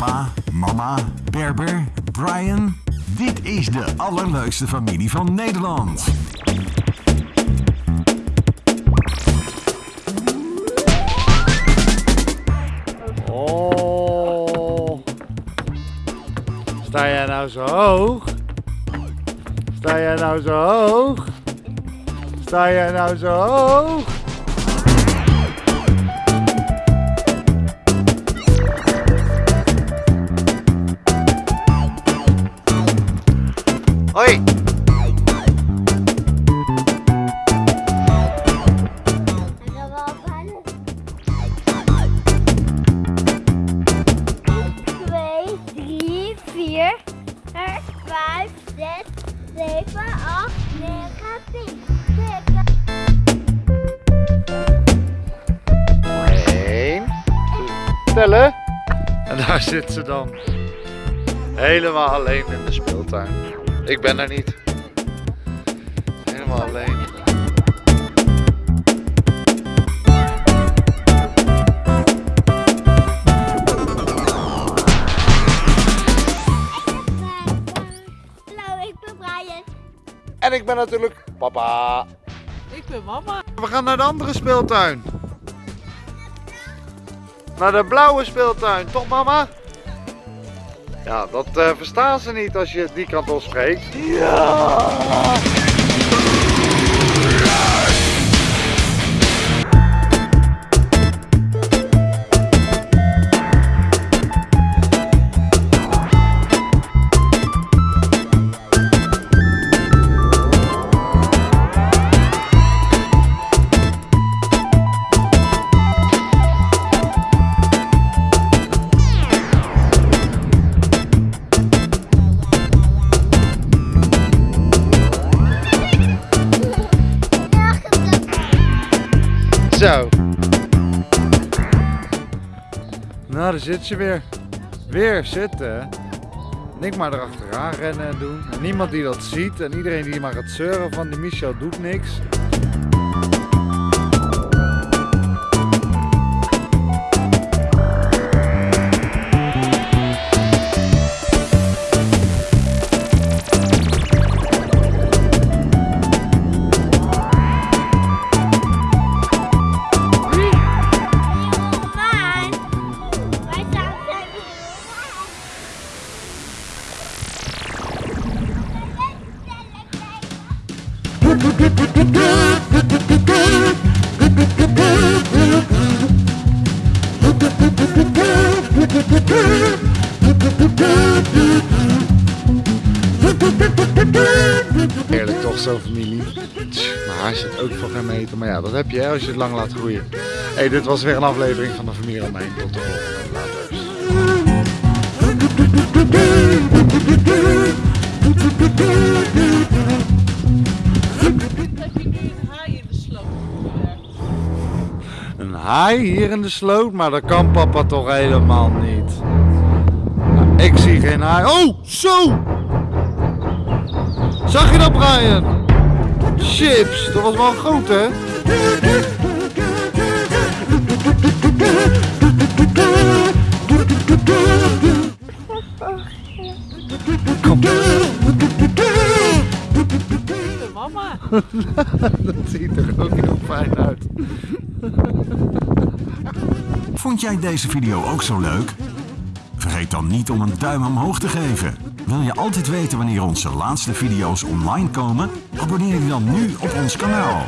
Papa, mama, Berber, Brian. Dit is de allerleukste familie van Nederland. Oh. Sta jij nou zo hoog? Sta jij nou zo hoog? Sta jij nou zo hoog? Hoi! Twee, drie, vier, vijf, zes, zeven, acht, negen, tien. Eén. Tellen. En daar zit ze dan. Helemaal alleen in de speeltuin. Ik ben er niet. Helemaal alleen. Hallo, ik ben Brian. En ik ben natuurlijk papa. Ik ben mama. We gaan naar de andere speeltuin. Naar de blauwe speeltuin, toch mama? Ja, dat eh, verstaan ze niet als je die kant op spreekt. Ja! Zo. Nou, daar zit ze weer. Weer zitten. En ik maar erachteraan rennen en doen. En niemand die dat ziet. En iedereen die maar gaat zeuren van die Michel doet niks. Zo'n familie. Maar hij zit ook voor geen meter. Maar ja, dat heb je als je het lang laat groeien. hey, dit was weer een aflevering van de familie Romein. Tot de volgende. Een haai hier in de sloot, maar dat kan papa toch helemaal niet. Nou, ik zie geen haai. Oh, zo! Zag je dat, Brian? Chips, dat was wel groot, hè? Kom. Mama. Dat ziet er ook heel fijn uit. Vond jij deze video ook zo leuk? Vergeet dan niet om een duim omhoog te geven. Wil je altijd weten wanneer onze laatste video's online komen? Abonneer je dan nu op ons kanaal.